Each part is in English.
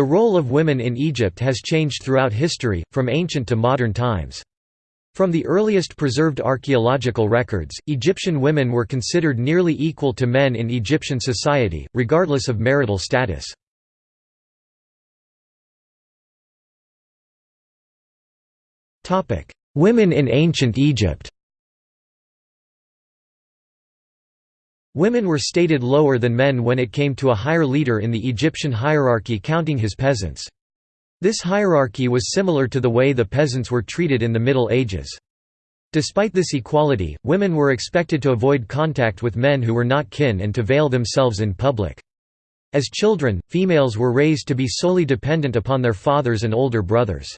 The role of women in Egypt has changed throughout history, from ancient to modern times. From the earliest preserved archaeological records, Egyptian women were considered nearly equal to men in Egyptian society, regardless of marital status. Women in ancient Egypt Women were stated lower than men when it came to a higher leader in the Egyptian hierarchy counting his peasants. This hierarchy was similar to the way the peasants were treated in the Middle Ages. Despite this equality, women were expected to avoid contact with men who were not kin and to veil themselves in public. As children, females were raised to be solely dependent upon their fathers and older brothers.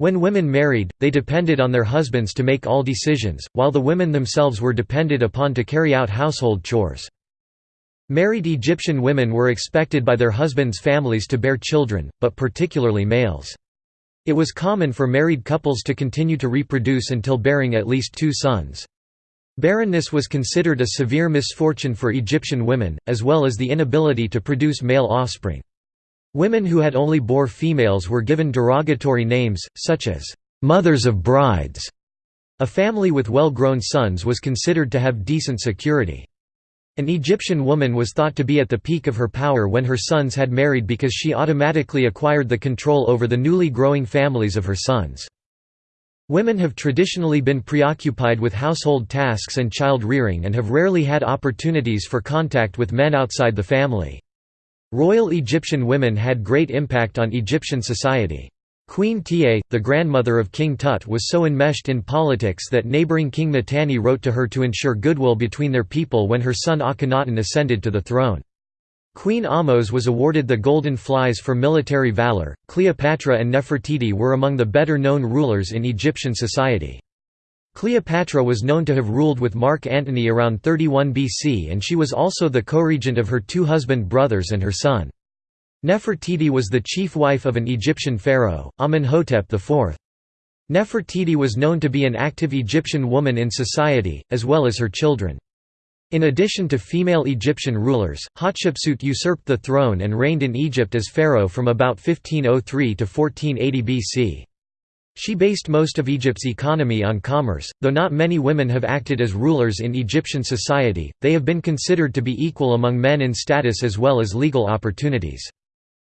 When women married, they depended on their husbands to make all decisions, while the women themselves were depended upon to carry out household chores. Married Egyptian women were expected by their husbands' families to bear children, but particularly males. It was common for married couples to continue to reproduce until bearing at least two sons. Barrenness was considered a severe misfortune for Egyptian women, as well as the inability to produce male offspring. Women who had only bore females were given derogatory names, such as, "'mothers of brides'". A family with well-grown sons was considered to have decent security. An Egyptian woman was thought to be at the peak of her power when her sons had married because she automatically acquired the control over the newly growing families of her sons. Women have traditionally been preoccupied with household tasks and child rearing and have rarely had opportunities for contact with men outside the family. Royal Egyptian women had great impact on Egyptian society. Queen Tiye, the grandmother of King Tut was so enmeshed in politics that neighboring King Mitanni wrote to her to ensure goodwill between their people when her son Akhenaten ascended to the throne. Queen Ahmose was awarded the Golden Flies for military valor. Cleopatra and Nefertiti were among the better known rulers in Egyptian society. Cleopatra was known to have ruled with Mark Antony around 31 BC and she was also the co-regent of her two husband brothers and her son. Nefertiti was the chief wife of an Egyptian pharaoh, Amenhotep IV. Nefertiti was known to be an active Egyptian woman in society, as well as her children. In addition to female Egyptian rulers, Hatshepsut usurped the throne and reigned in Egypt as pharaoh from about 1503 to 1480 BC. She based most of Egypt's economy on commerce, though not many women have acted as rulers in Egyptian society, they have been considered to be equal among men in status as well as legal opportunities.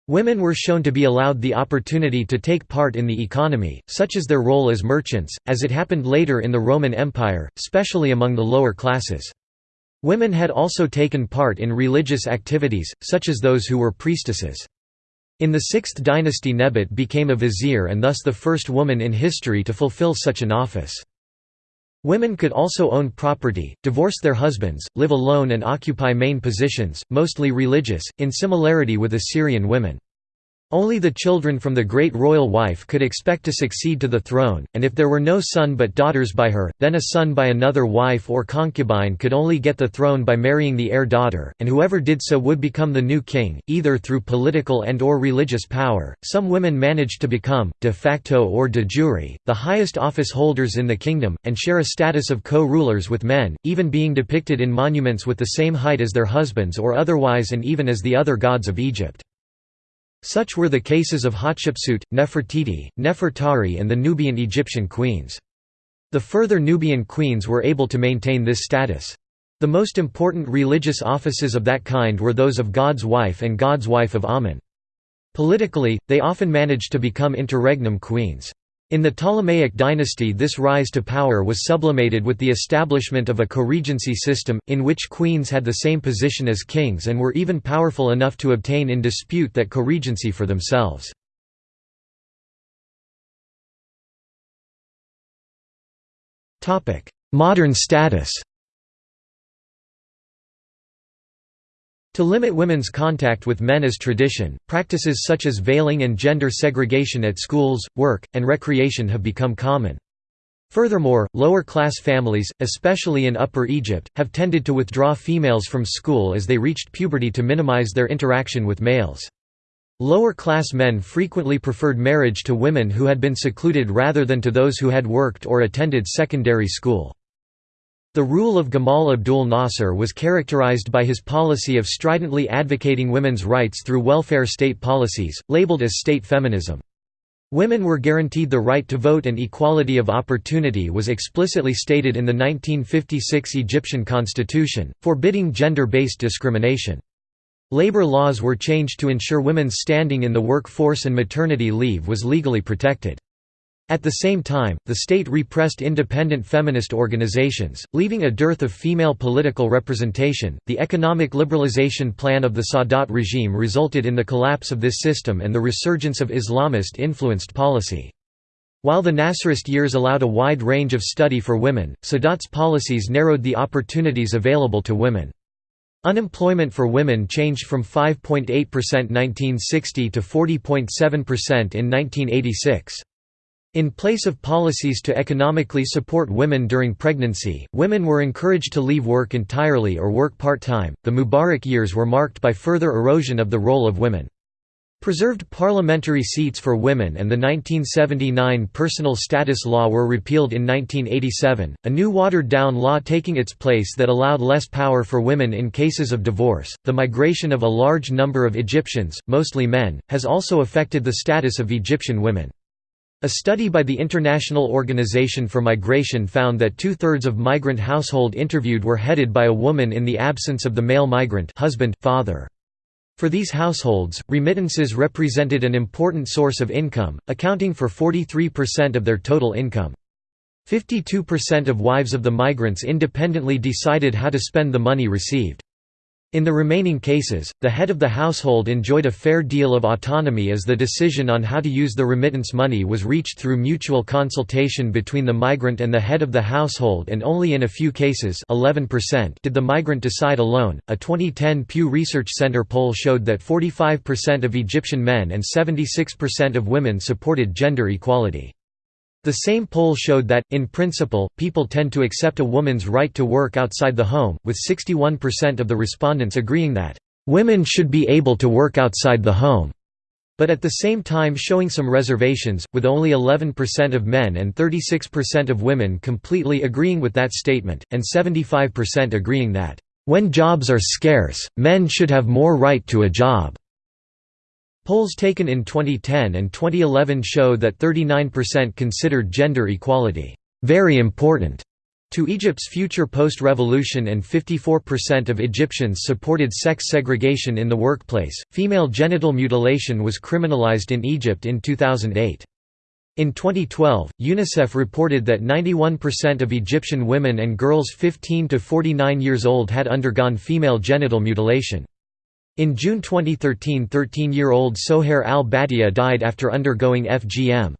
Women were shown to be allowed the opportunity to take part in the economy, such as their role as merchants, as it happened later in the Roman Empire, especially among the lower classes. Women had also taken part in religious activities, such as those who were priestesses. In the 6th dynasty Nebet became a vizier and thus the first woman in history to fulfill such an office. Women could also own property, divorce their husbands, live alone and occupy main positions, mostly religious, in similarity with Assyrian women. Only the children from the great royal wife could expect to succeed to the throne, and if there were no son but daughters by her, then a son by another wife or concubine could only get the throne by marrying the heir daughter, and whoever did so would become the new king, either through political and or religious power. Some women managed to become, de facto or de jure, the highest office holders in the kingdom, and share a status of co-rulers with men, even being depicted in monuments with the same height as their husbands or otherwise and even as the other gods of Egypt. Such were the cases of Hatshepsut, Nefertiti, Nefertari and the Nubian Egyptian queens. The further Nubian queens were able to maintain this status. The most important religious offices of that kind were those of God's wife and God's wife of Amen. Politically, they often managed to become interregnum queens. In the Ptolemaic dynasty this rise to power was sublimated with the establishment of a co-regency system, in which queens had the same position as kings and were even powerful enough to obtain in dispute that co-regency for themselves. Modern status To limit women's contact with men as tradition, practices such as veiling and gender segregation at schools, work, and recreation have become common. Furthermore, lower-class families, especially in Upper Egypt, have tended to withdraw females from school as they reached puberty to minimize their interaction with males. Lower-class men frequently preferred marriage to women who had been secluded rather than to those who had worked or attended secondary school. The rule of Gamal Abdul Nasser was characterized by his policy of stridently advocating women's rights through welfare state policies, labeled as state feminism. Women were guaranteed the right to vote and equality of opportunity was explicitly stated in the 1956 Egyptian constitution, forbidding gender-based discrimination. Labor laws were changed to ensure women's standing in the workforce and maternity leave was legally protected. At the same time, the state repressed independent feminist organizations, leaving a dearth of female political representation. The economic liberalization plan of the Sadat regime resulted in the collapse of this system and the resurgence of Islamist influenced policy. While the Nasserist years allowed a wide range of study for women, Sadat's policies narrowed the opportunities available to women. Unemployment for women changed from 5.8% 1960 to 40.7% in 1986. In place of policies to economically support women during pregnancy, women were encouraged to leave work entirely or work part-time. The Mubarak years were marked by further erosion of the role of women. Preserved parliamentary seats for women and the 1979 Personal Status Law were repealed in 1987, a new watered down law taking its place that allowed less power for women in cases of divorce. The migration of a large number of Egyptians, mostly men, has also affected the status of Egyptian women. A study by the International Organization for Migration found that two-thirds of migrant household interviewed were headed by a woman in the absence of the male migrant husband, father. For these households, remittances represented an important source of income, accounting for 43% of their total income. 52% of wives of the migrants independently decided how to spend the money received. In the remaining cases, the head of the household enjoyed a fair deal of autonomy as the decision on how to use the remittance money was reached through mutual consultation between the migrant and the head of the household and only in a few cases 11% did the migrant decide alone. A 2010 Pew Research Center poll showed that 45% of Egyptian men and 76% of women supported gender equality. The same poll showed that, in principle, people tend to accept a woman's right to work outside the home, with 61% of the respondents agreeing that, "...women should be able to work outside the home." but at the same time showing some reservations, with only 11% of men and 36% of women completely agreeing with that statement, and 75% agreeing that, "...when jobs are scarce, men should have more right to a job." Polls taken in 2010 and 2011 show that 39% considered gender equality very important to Egypt's future post-revolution and 54% of Egyptians supported sex segregation in the workplace. Female genital mutilation was criminalized in Egypt in 2008. In 2012, UNICEF reported that 91% of Egyptian women and girls 15 to 49 years old had undergone female genital mutilation. In June 2013 13-year-old Sohair al-Batia died after undergoing FGM.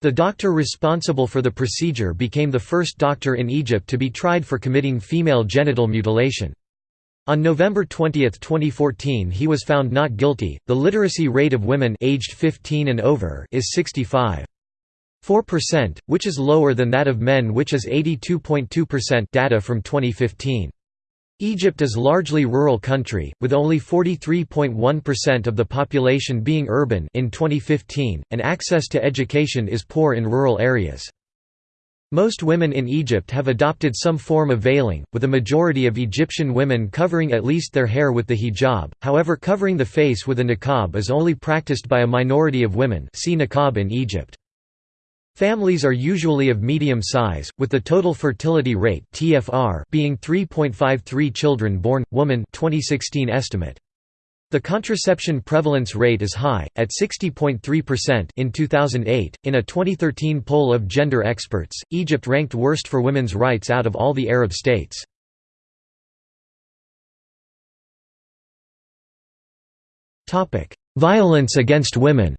The doctor responsible for the procedure became the first doctor in Egypt to be tried for committing female genital mutilation. On November 20, 2014 he was found not guilty. The literacy rate of women aged 15 and over is 65.4%, which is lower than that of men which is 82.2% data from 2015. Egypt is largely rural country, with only 43.1% of the population being urban in 2015, and access to education is poor in rural areas. Most women in Egypt have adopted some form of veiling, with a majority of Egyptian women covering at least their hair with the hijab, however covering the face with a niqab is only practiced by a minority of women see niqab in Egypt. Families are usually of medium size, with the total fertility rate (TFR) being 3.53 children born woman 2016 estimate. The contraception prevalence rate is high, at 60.3% in 2008. In a 2013 poll of gender experts, Egypt ranked worst for women's rights out of all the Arab states. Topic: Violence against women.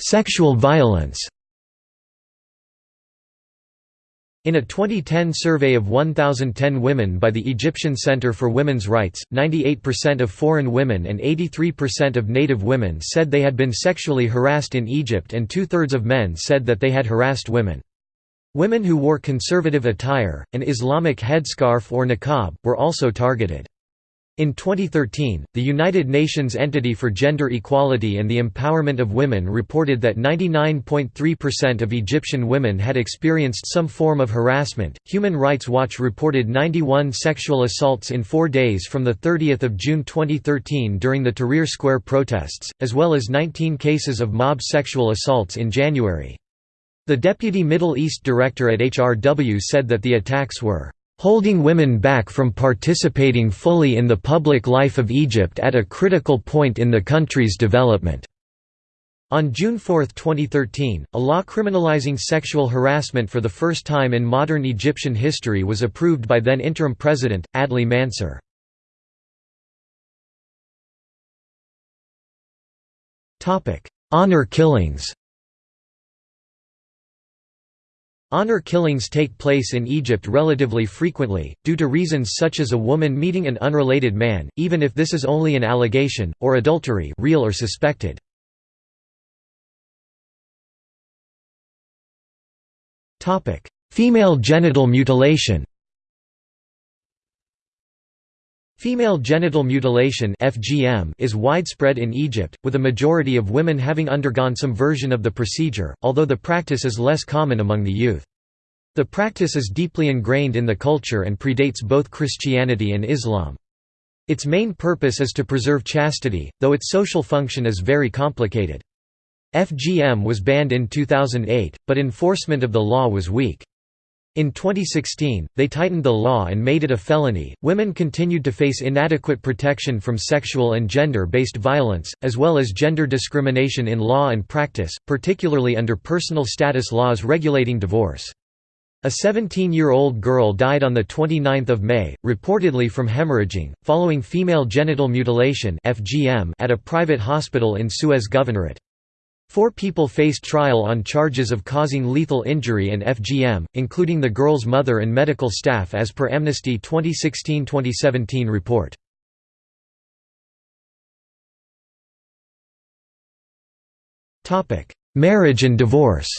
Sexual violence In a 2010 survey of 1,010 women by the Egyptian Center for Women's Rights, 98% of foreign women and 83% of native women said they had been sexually harassed in Egypt and two-thirds of men said that they had harassed women. Women who wore conservative attire, an Islamic headscarf or niqab, were also targeted. In 2013, the United Nations Entity for Gender Equality and the Empowerment of Women reported that 99.3% of Egyptian women had experienced some form of harassment. Human Rights Watch reported 91 sexual assaults in 4 days from the 30th of June 2013 during the Tahrir Square protests, as well as 19 cases of mob sexual assaults in January. The deputy Middle East director at HRW said that the attacks were holding women back from participating fully in the public life of Egypt at a critical point in the country's development." On June 4, 2013, a law criminalizing sexual harassment for the first time in modern Egyptian history was approved by then interim president, Adli Mansur. Honor killings Honor killings take place in Egypt relatively frequently, due to reasons such as a woman meeting an unrelated man, even if this is only an allegation, or adultery real or suspected. Female genital mutilation Female genital mutilation (FGM) is widespread in Egypt, with a majority of women having undergone some version of the procedure, although the practice is less common among the youth. The practice is deeply ingrained in the culture and predates both Christianity and Islam. Its main purpose is to preserve chastity, though its social function is very complicated. FGM was banned in 2008, but enforcement of the law was weak. In 2016, they tightened the law and made it a felony. Women continued to face inadequate protection from sexual and gender based violence, as well as gender discrimination in law and practice, particularly under personal status laws regulating divorce. A 17-year-old girl died on 29 May, reportedly from hemorrhaging, following female genital mutilation at a private hospital in Suez Governorate. Four people faced trial on charges of causing lethal injury and FGM, including the girl's mother and medical staff as per Amnesty 2016-2017 report. Marriage and divorce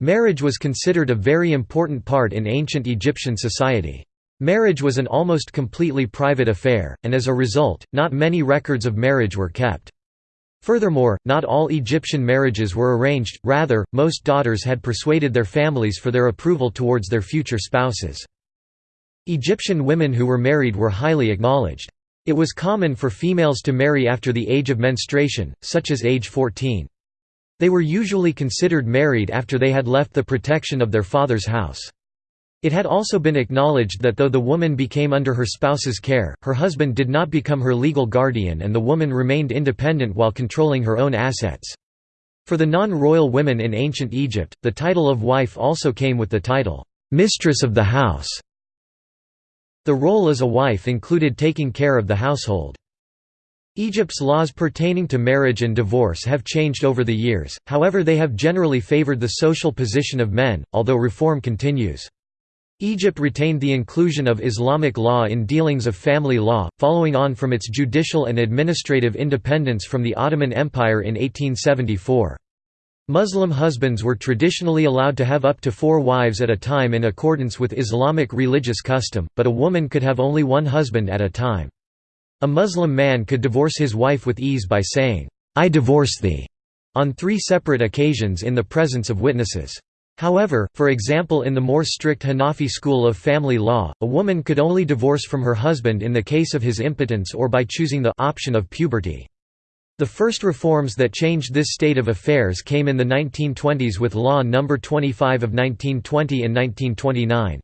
Marriage was considered a very important part in ancient Egyptian society. Marriage was an almost completely private affair, and as a result, not many records of marriage were kept. Furthermore, not all Egyptian marriages were arranged, rather, most daughters had persuaded their families for their approval towards their future spouses. Egyptian women who were married were highly acknowledged. It was common for females to marry after the age of menstruation, such as age 14. They were usually considered married after they had left the protection of their father's house. It had also been acknowledged that though the woman became under her spouse's care, her husband did not become her legal guardian and the woman remained independent while controlling her own assets. For the non-royal women in ancient Egypt, the title of wife also came with the title, "'mistress of the house'". The role as a wife included taking care of the household. Egypt's laws pertaining to marriage and divorce have changed over the years, however they have generally favored the social position of men, although reform continues. Egypt retained the inclusion of Islamic law in dealings of family law, following on from its judicial and administrative independence from the Ottoman Empire in 1874. Muslim husbands were traditionally allowed to have up to four wives at a time in accordance with Islamic religious custom, but a woman could have only one husband at a time. A Muslim man could divorce his wife with ease by saying, I divorce thee, on three separate occasions in the presence of witnesses. However, for example in the more strict Hanafi school of family law, a woman could only divorce from her husband in the case of his impotence or by choosing the option of puberty. The first reforms that changed this state of affairs came in the 1920s with Law No. 25 of 1920 and 1929.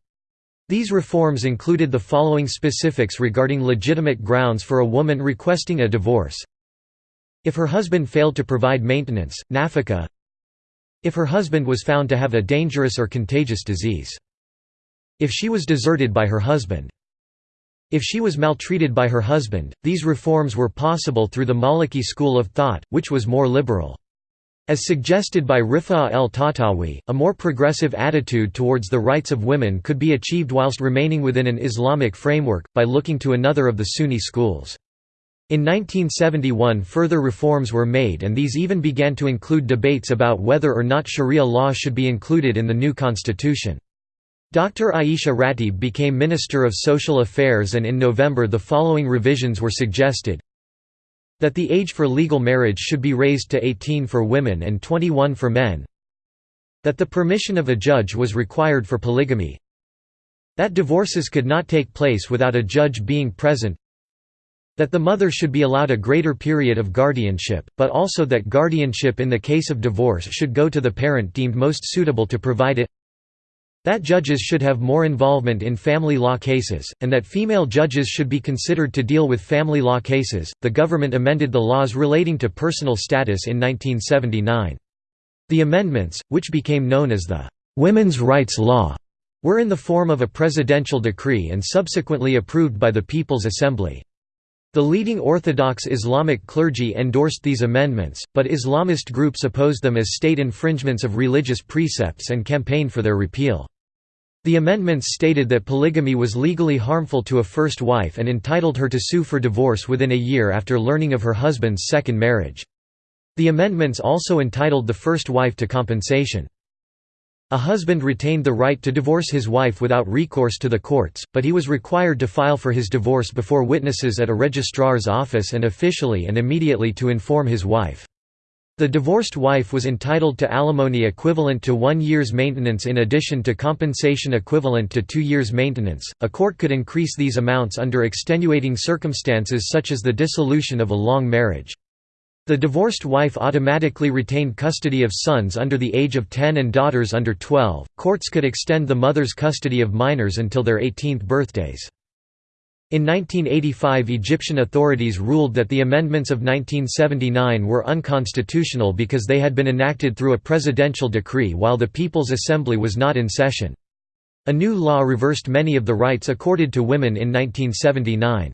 These reforms included the following specifics regarding legitimate grounds for a woman requesting a divorce. If her husband failed to provide maintenance, nafaka, if her husband was found to have a dangerous or contagious disease. If she was deserted by her husband. If she was maltreated by her husband, these reforms were possible through the Maliki school of thought, which was more liberal. As suggested by Rifa' el-Tahtawi, a more progressive attitude towards the rights of women could be achieved whilst remaining within an Islamic framework, by looking to another of the Sunni schools. In 1971 further reforms were made and these even began to include debates about whether or not sharia law should be included in the new constitution. Dr. Aisha Ratib became Minister of Social Affairs and in November the following revisions were suggested that the age for legal marriage should be raised to 18 for women and 21 for men that the permission of a judge was required for polygamy that divorces could not take place without a judge being present that the mother should be allowed a greater period of guardianship, but also that guardianship in the case of divorce should go to the parent deemed most suitable to provide it that judges should have more involvement in family law cases, and that female judges should be considered to deal with family law cases. The government amended the laws relating to personal status in 1979. The amendments, which became known as the Women's Rights Law, were in the form of a presidential decree and subsequently approved by the People's Assembly. The leading Orthodox Islamic clergy endorsed these amendments, but Islamist groups opposed them as state infringements of religious precepts and campaigned for their repeal. The amendments stated that polygamy was legally harmful to a first wife and entitled her to sue for divorce within a year after learning of her husband's second marriage. The amendments also entitled the first wife to compensation. A husband retained the right to divorce his wife without recourse to the courts, but he was required to file for his divorce before witnesses at a registrar's office and officially and immediately to inform his wife. The divorced wife was entitled to alimony equivalent to one year's maintenance in addition to compensation equivalent to two years' maintenance. A court could increase these amounts under extenuating circumstances such as the dissolution of a long marriage. The divorced wife automatically retained custody of sons under the age of 10 and daughters under 12. Courts could extend the mother's custody of minors until their 18th birthdays. In 1985 Egyptian authorities ruled that the amendments of 1979 were unconstitutional because they had been enacted through a presidential decree while the People's Assembly was not in session. A new law reversed many of the rights accorded to women in 1979.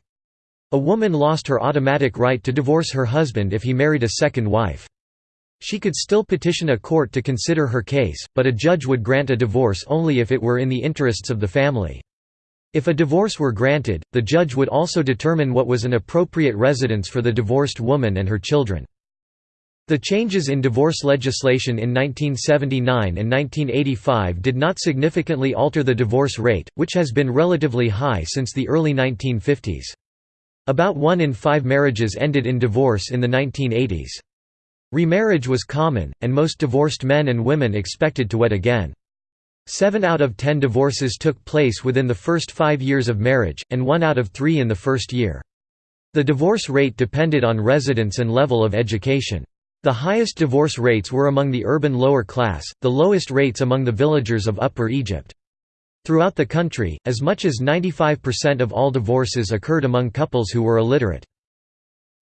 A woman lost her automatic right to divorce her husband if he married a second wife. She could still petition a court to consider her case, but a judge would grant a divorce only if it were in the interests of the family. If a divorce were granted, the judge would also determine what was an appropriate residence for the divorced woman and her children. The changes in divorce legislation in 1979 and 1985 did not significantly alter the divorce rate, which has been relatively high since the early 1950s. About one in five marriages ended in divorce in the 1980s. Remarriage was common, and most divorced men and women expected to wed again. Seven out of ten divorces took place within the first five years of marriage, and one out of three in the first year. The divorce rate depended on residence and level of education. The highest divorce rates were among the urban lower class, the lowest rates among the villagers of Upper Egypt. Throughout the country, as much as 95% of all divorces occurred among couples who were illiterate.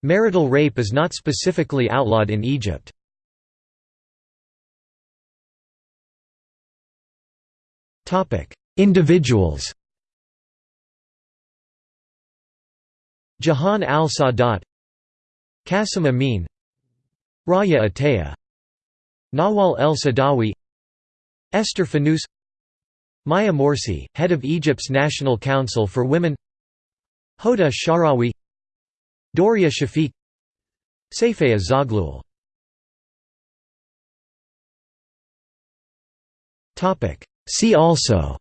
Marital rape is not specifically outlawed in Egypt. Individuals Jahan al-Sadat Qasim Amin Raya Ataya Nawal el-Sadawi Esther Fanous Maya Morsi, head of Egypt's National Council for Women Hoda Sha'rawi Doria Shafiq Sayfaya Zaghloul. See also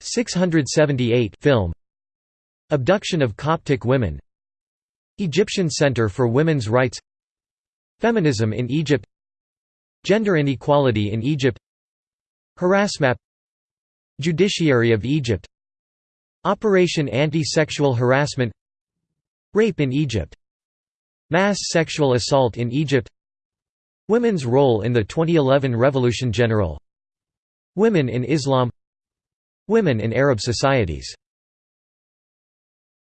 678 film. Abduction of Coptic women. Egyptian Center for Women's Rights. Feminism in Egypt Gender inequality in Egypt Harassmap Judiciary of Egypt Operation Anti-Sexual Harassment Rape in Egypt Mass sexual assault in Egypt Women's role in the 2011 Revolution General Women in Islam Women in Arab societies